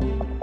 you